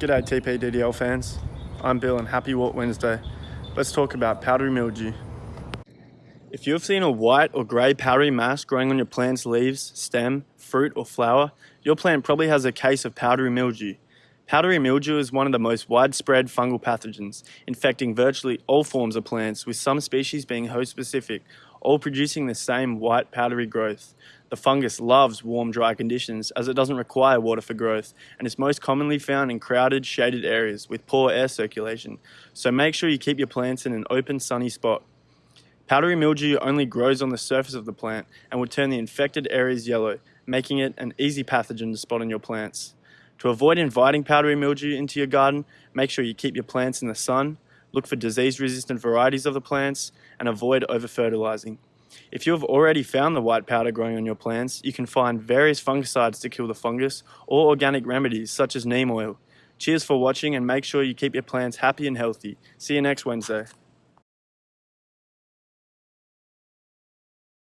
G'day TPDDL fans. I'm Bill and happy Wort Wednesday. Let's talk about powdery mildew. If you have seen a white or grey powdery mass growing on your plant's leaves, stem, fruit or flower, your plant probably has a case of powdery mildew. Powdery mildew is one of the most widespread fungal pathogens, infecting virtually all forms of plants, with some species being host-specific, all producing the same white powdery growth. The fungus loves warm, dry conditions as it doesn't require water for growth and is most commonly found in crowded, shaded areas with poor air circulation, so make sure you keep your plants in an open, sunny spot. Powdery mildew only grows on the surface of the plant and will turn the infected areas yellow, making it an easy pathogen to spot on your plants. To avoid inviting powdery mildew into your garden, make sure you keep your plants in the sun, look for disease-resistant varieties of the plants, and avoid over-fertilizing. If you have already found the white powder growing on your plants, you can find various fungicides to kill the fungus or organic remedies such as neem oil. Cheers for watching and make sure you keep your plants happy and healthy. See you next Wednesday.